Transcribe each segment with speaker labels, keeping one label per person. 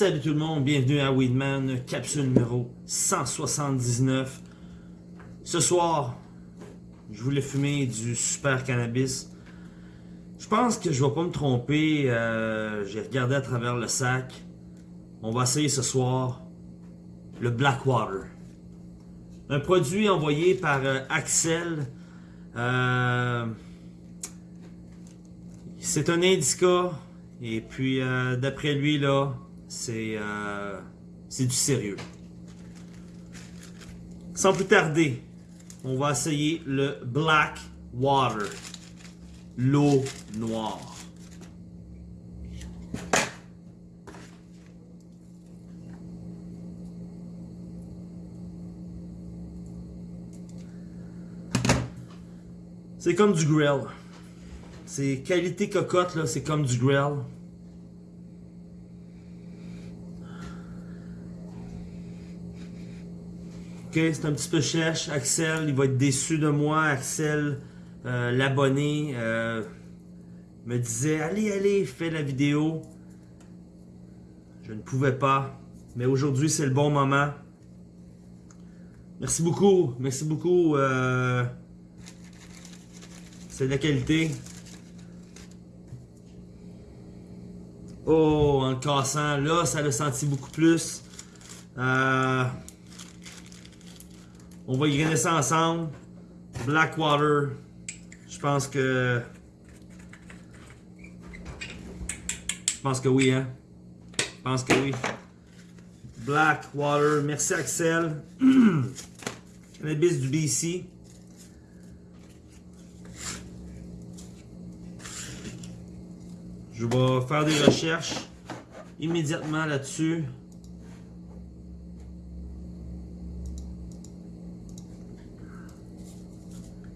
Speaker 1: Salut tout le monde, bienvenue à Weedman, capsule numéro 179. Ce soir, je voulais fumer du super cannabis. Je pense que je vais pas me tromper, euh, j'ai regardé à travers le sac. On va essayer ce soir le Blackwater. Un produit envoyé par euh, Axel. Euh, c'est un indica. Et puis, d'après lui, là, c'est du sérieux. Sans plus tarder, on va essayer le Black Water. L'eau noire. C'est comme du grill. C'est qualité cocotte, là, c'est comme du grill. Ok, c'est un petit peu cherche. Axel, il va être déçu de moi. Axel, euh, l'abonné, euh, me disait Allez, allez, fais la vidéo. Je ne pouvais pas. Mais aujourd'hui, c'est le bon moment. Merci beaucoup. Merci beaucoup. Euh, c'est de la qualité. Oh, en le cassant, là, ça l'a senti beaucoup plus. Euh, on va y ça ensemble. Blackwater. Je pense que... Je pense que oui, hein? Je pense que oui. Blackwater. Merci Axel. Cannabis du BC. Je vais faire des recherches immédiatement là-dessus.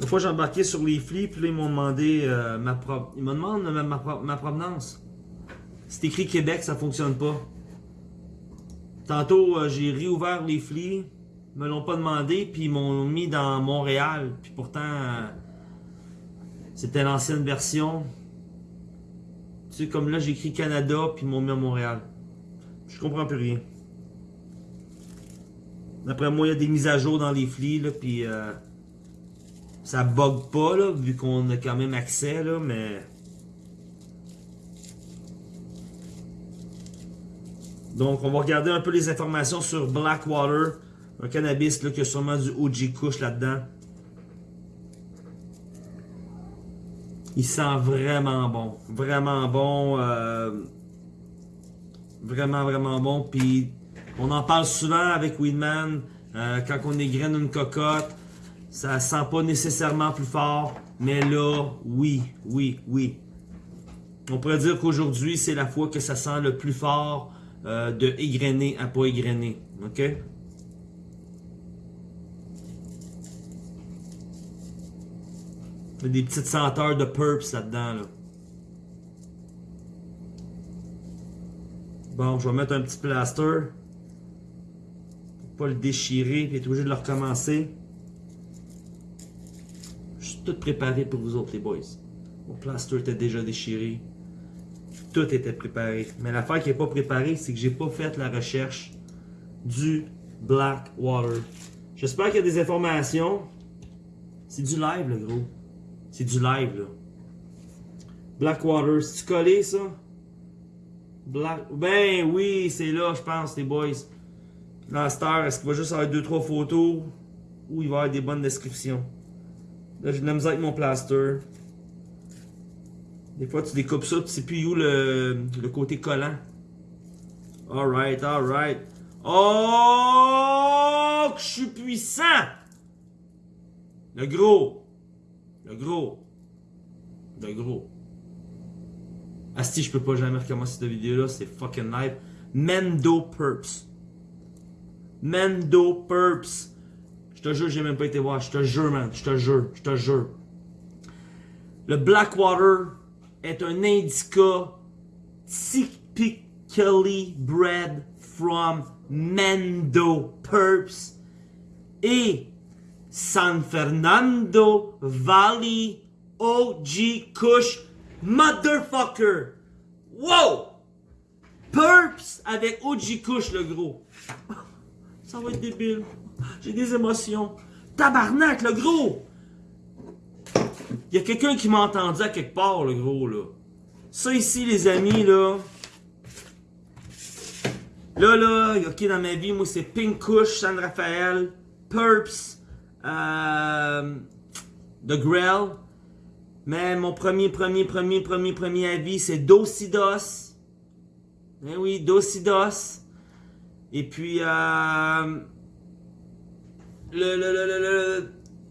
Speaker 1: Une fois j'ai embarqué sur les flips, puis là ils m'ont demandé euh, ma propre. Ils demandent ma, ma, provenance. C'est écrit Québec, ça fonctionne pas. Tantôt euh, j'ai réouvert les flips, ils me l'ont pas demandé, puis ils m'ont mis dans Montréal. Puis pourtant, euh, c'était l'ancienne version. Tu sais, comme là j'ai écrit Canada, puis ils m'ont mis à Montréal. Je comprends plus rien. D'après moi, il y a des mises à jour dans les flips, là, puis ça bug pas, là, vu qu'on a quand même accès, là, mais... Donc, on va regarder un peu les informations sur Blackwater, un cannabis là, qui a sûrement du OG Kush là-dedans. Il sent vraiment bon. Vraiment bon. Euh, vraiment, vraiment bon. Puis, on en parle souvent avec Weedman. Euh, quand on égrène une cocotte, ça sent pas nécessairement plus fort, mais là, oui, oui, oui. On pourrait dire qu'aujourd'hui, c'est la fois que ça sent le plus fort euh, de égrener à pas égrener. OK? Il y a des petites senteurs de purps là-dedans. Là. Bon, je vais mettre un petit plaster. Pour pas le déchirer et être obligé de le recommencer tout préparé pour vous autres, les boys. Mon plaster était déjà déchiré. Tout était préparé. Mais l'affaire qui n'est pas préparée, c'est que j'ai pas fait la recherche du Blackwater. J'espère qu'il y a des informations. C'est du live, le gros. C'est du live, là. Blackwater, c'est-tu collé, ça? Black... Ben oui, c'est là, je pense, les boys. Dans star, est-ce qu'il va juste avoir 2-3 photos? Ou il va y avoir des bonnes descriptions? Là, j'ai de la misère avec mon plaster. Des fois, tu découpes ça, tu sais plus où le, le côté collant. Alright, alright. Oh, que je suis puissant! Le gros. Le gros. Le gros. Asti, je peux pas jamais recommencer cette vidéo-là, c'est fucking live. Mendo Purps. Mendo Purps. Je te jure, j'ai même pas été voir. Je te jure, man. Je te jure. Je te jure. Le Blackwater est un indica typically bred from Mendo Purps. Et San Fernando Valley OG Kush Motherfucker. Wow! Purps avec OG Kush, le gros. Ça va être débile. J'ai des émotions. Tabarnak, le gros! Il y a quelqu'un qui m'a entendu à quelque part, le gros, là. Ça ici, les amis, là. Là, là, ok, dans ma vie, moi, c'est Pink Kush, San Rafael, Purps, euh, The. Mais mon premier, premier, premier, premier, premier avis, c'est Dosidos. Eh oui, Dosidos. Et puis, euh, le,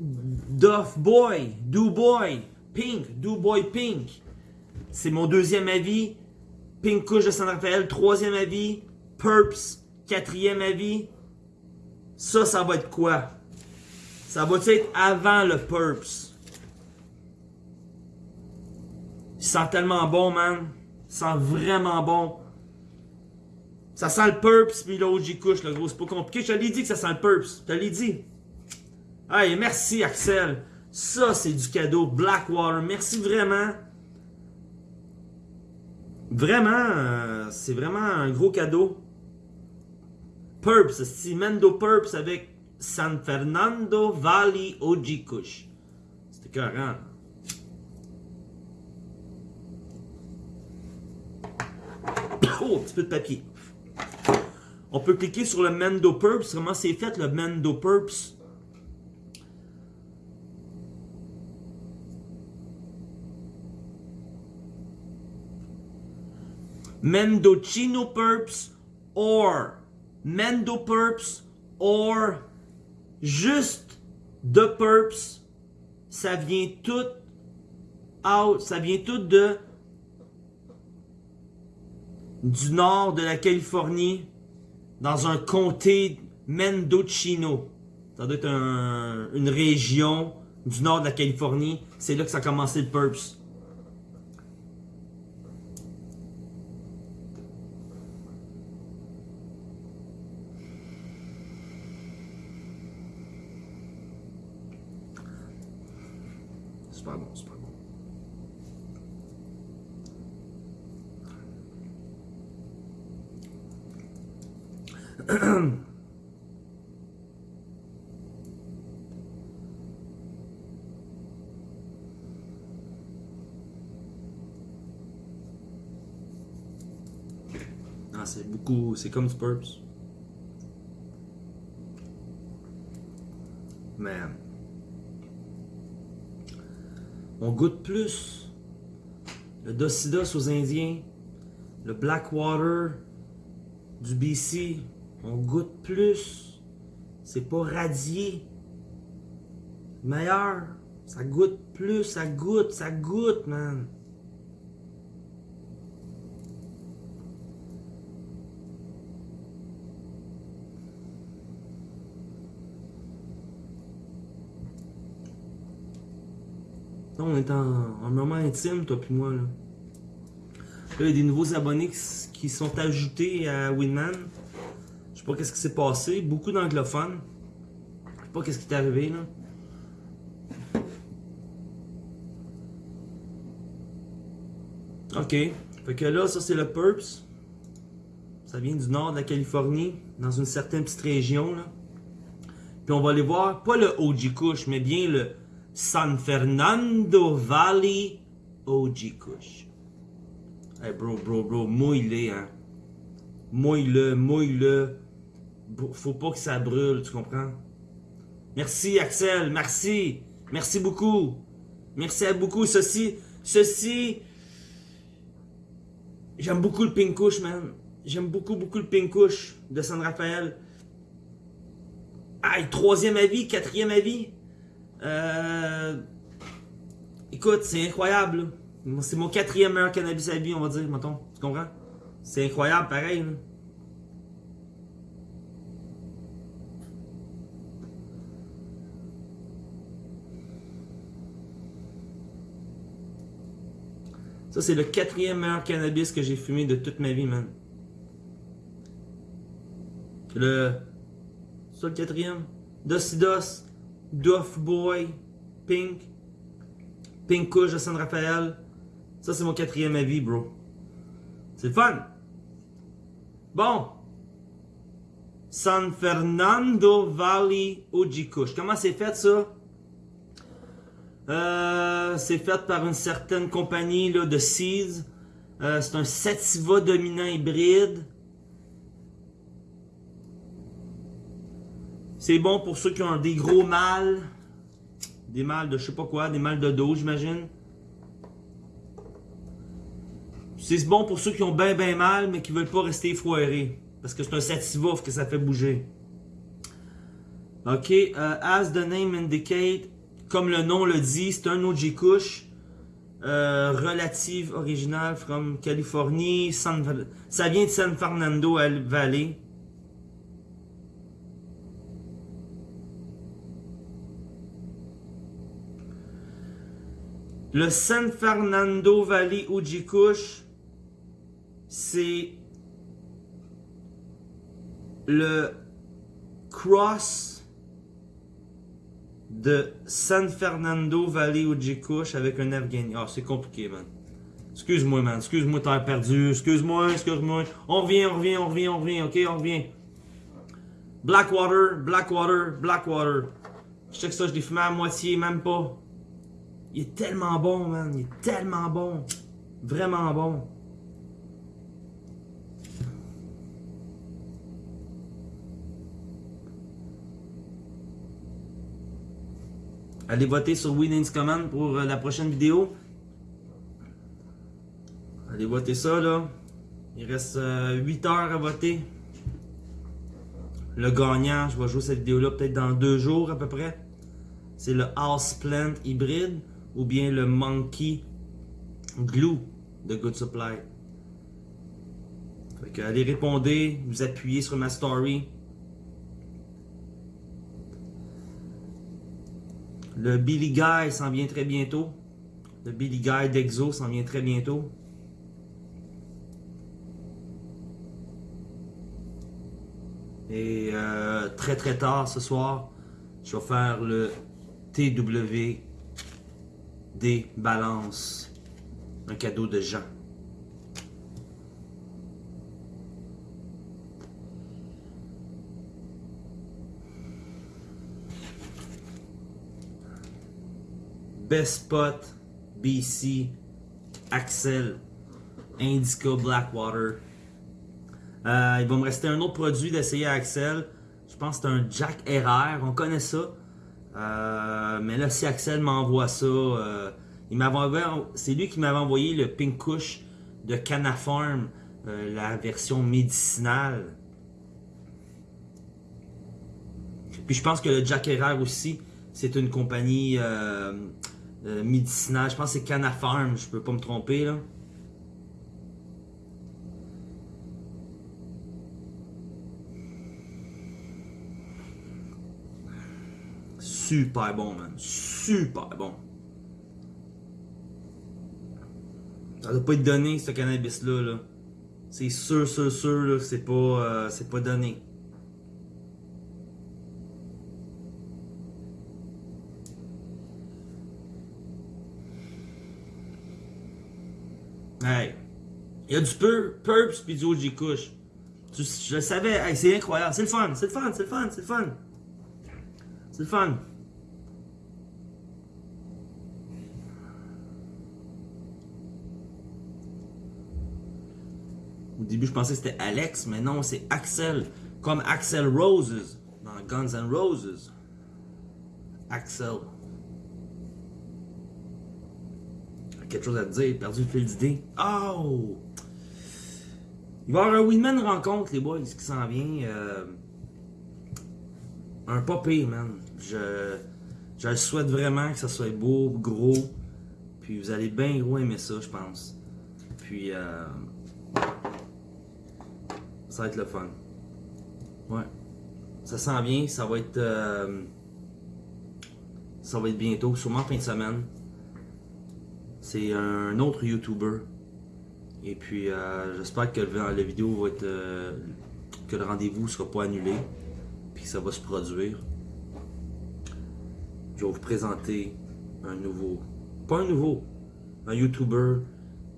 Speaker 1: Duff Boy, Do Boy, Pink, Do Boy Pink. C'est mon deuxième avis. Pink Kush de San Rafael, troisième avis. Purps, quatrième avis. Ça, ça va être quoi? Ça va être avant le Purps? Il sent tellement bon, man. Il sent vraiment bon. Ça sent le Purps puis l'OG Kush, le gros. C'est pas compliqué. Je te l'ai dit que ça sent le Purps. Je te dit. Hey, merci Axel. Ça, c'est du cadeau. Blackwater. Merci vraiment. Vraiment, euh, c'est vraiment un gros cadeau. Purps, c'est Mendo Purps avec San Fernando Valley OG Kush. C'était carré. Oh, un petit peu de papier. On peut cliquer sur le Mendo Purps. Comment c'est fait le Mendo Purps? Mendocino Purps or Mendo Purps or juste de Purps. Ça vient tout out, ça vient tout de du nord de la Californie dans un comté Mendocino. Ça doit être une région du nord de la Californie. C'est là que ça a commencé le Purps. Super bon, super bon. Ah, c'est beaucoup, c'est comme Spurs. Man. On goûte plus le Docidos aux Indiens, le Blackwater du BC. On goûte plus. C'est pas radié. Meilleur. Ça goûte plus, ça goûte, ça goûte, man. Là, on est en, moment intime, toi puis moi. Là. il y a des nouveaux abonnés qui, sont ajoutés à Winman. Je sais pas qu'est-ce qui s'est passé. Beaucoup d'anglophones. Je sais pas qu'est-ce qui est arrivé là. Ok. Fait que là, ça c'est le Purps. Ça vient du nord de la Californie, dans une certaine petite région. Là. Puis on va aller voir, pas le OG Kush, mais bien le San Fernando Valley OG Kush. Hey bro, bro, bro, mouille-le, hein. Mouille-le, mouille-le. Faut pas que ça brûle, tu comprends? Merci Axel, merci. Merci beaucoup. Merci à beaucoup. Ceci, ceci... J'aime beaucoup le Pink Kush, man. J'aime beaucoup, beaucoup le Pink Kush de San Rafael. Aïe, troisième avis, quatrième avis. Euh, écoute, c'est incroyable. C'est mon quatrième meilleur cannabis à vie, on va dire, mettons. Tu comprends? C'est incroyable, pareil. Ça, c'est le quatrième meilleur cannabis que j'ai fumé de toute ma vie, man. Le... Ça, le quatrième? Dosidos Duff Boy, Pink, Pink Kush de San Rafael. Ça, c'est mon quatrième avis, bro. C'est fun. Bon. San Fernando Valley OG Kush. Comment c'est fait, ça? Euh, c'est fait par une certaine compagnie là, de Seeds. Euh, c'est un Sativa dominant hybride. C'est bon pour ceux qui ont des gros mâles. Des mâles de je sais pas quoi, des mâles de dos, j'imagine. C'est bon pour ceux qui ont bien bien mal, mais qui veulent pas rester foirés. Parce que c'est un sativa que ça fait bouger. Ok, euh, as the name indicate, comme le nom le dit, c'est un OG Kush. Euh, relative original from Californie. Ça vient de San Fernando Valley. Le San Fernando Valley OG Kush, c'est le cross de San Fernando Valley Ojikush avec un Afghani. Ah, c'est compliqué, man. Excuse-moi, man. Excuse-moi, t'as perdu. Excuse-moi, excuse-moi. On revient, on revient, on revient, on revient, ok? On revient. Blackwater, Blackwater, Blackwater. Je sais que ça, je l'ai fumé à moitié, même pas. Il est tellement bon, man. Il est tellement bon. Vraiment bon. Allez voter sur Winnings Command pour euh, la prochaine vidéo. Allez voter ça là. Il reste 8 euh, heures à voter. Le gagnant, je vais jouer cette vidéo là peut-être dans deux jours à peu près. C'est le House Plant hybride ou bien le Monkey Glue de Good Supply. allez répondre, vous appuyez sur ma story. Le Billy Guy s'en vient très bientôt. Le Billy Guy d'Exo s'en vient très bientôt. Et euh, très très tard ce soir, je vais faire le Balance. Un cadeau de Jean. Best Spot, BC, Axel, Indica Blackwater. Euh, il va me rester un autre produit d'essayer à Axel. Je pense que c'est un Jack RR. On connaît ça. Euh, mais là, si Axel m'envoie ça, euh, c'est lui qui m'avait envoyé le Pink Kush de Canafarm, la version médicinale. Puis je pense que le Jack RR aussi, c'est une compagnie euh, médicinal. Je pense que c'est Canafarm, je peux pas me tromper là. Super bon, man. Super bon. Ça doit pas être donné, ce cannabis-là. -là, c'est sûr, sûr, sûr, c'est pas, euh, c'est pas donné. Hey. Il y a du pur, Purps puis du OG Kush. Je le savais, c'est incroyable. C'est le fun, c'est le fun, c'est le fun, c'est le fun. C'est le fun. Au début, je pensais que c'était Alex, mais non, c'est Axel. Comme Axel Roses dans Guns N' Roses. Axel. quelque chose à te dire, perdu le fil d'idée. Oh! Il va y avoir un Winman rencontre, les boys, qui s'en vient. Euh, un popé, man. Je, je souhaite vraiment que ça soit beau, gros. Puis vous allez bien gros aimer ça, je pense. Puis, euh, ça va être le fun. Ouais. Ça s'en vient, ça va être... Euh, ça va être bientôt, sûrement fin de semaine. C'est un autre YouTuber. Et puis euh, j'espère que la vidéo va être. Euh, que le rendez-vous sera pas annulé. Puis que ça va se produire. je vais vous présenter un nouveau, pas un nouveau, un YouTuber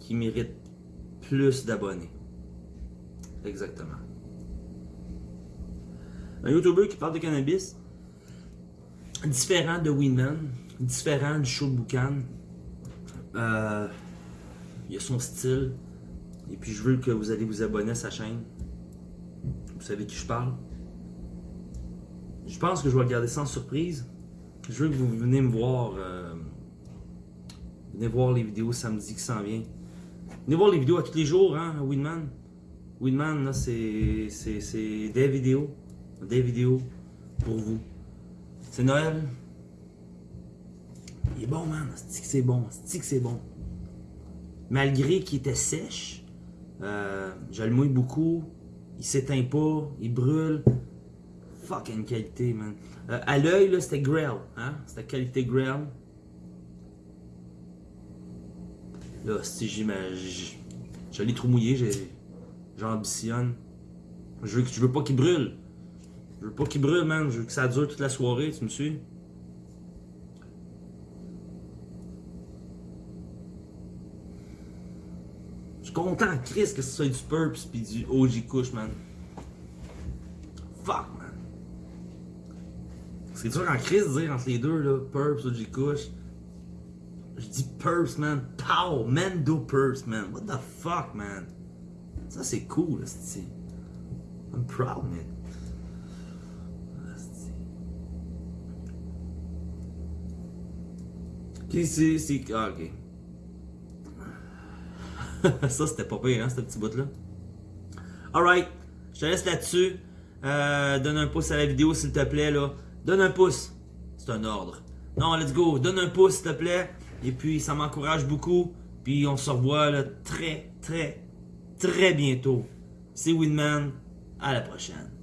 Speaker 1: qui mérite plus d'abonnés. Exactement. Un YouTuber qui parle de cannabis, différent de Winman, différent du show de Boucan. Euh, il a son style. Et puis je veux que vous allez vous abonner à sa chaîne. Vous savez qui je parle. Je pense que je vais le garder sans surprise. Je veux que vous venez me voir. euh, venez voir les vidéos samedi qui s'en vient. Venez voir les vidéos à tous les jours, hein, Winman. Winman, là, c'est des vidéos. Des vidéos pour vous. C'est Noël. Il est bon, man. C'est bon? C'est bon? Malgré qu'il était sèche, euh, je le mouille beaucoup. Il s'éteint pas. Il brûle. Fucking qualité, man. Euh, à l'œil, là, c'était Grail. Hein? C'était qualité Grail. Là, si j'imagine. Je l'ai trop mouillé, j'ai- j'ambitionne. Je veux, que- je veux pas qu'il brûle. Je veux pas qu'il brûle, man. Je veux que ça dure toute la soirée, tu me suis? Je suis content, Chris, que ce soit du Purps pis du OG Kush, man. Fuck, man. C'est dur en Chris de dire entre les deux, là. Purps, OG Kush. Je dis Purps, man. Pow! Mendo Purps, man. What the fuck, man? Ça, c'est cool, c'est I'm proud, man. Ok, c'est. c'est- Ah, ok. ça, c'était pas pire, hein, ce petit bout-là. Alright, je te laisse là-dessus. Euh, donne un pouce à la vidéo, s'il te plaît, là. Donne un pouce. C'est un ordre. Non, let's go. Donne un pouce, s'il te plaît. Et puis, ça m'encourage beaucoup. Puis, on se revoit, là, très, très, très bientôt. C'est Winman. À la prochaine.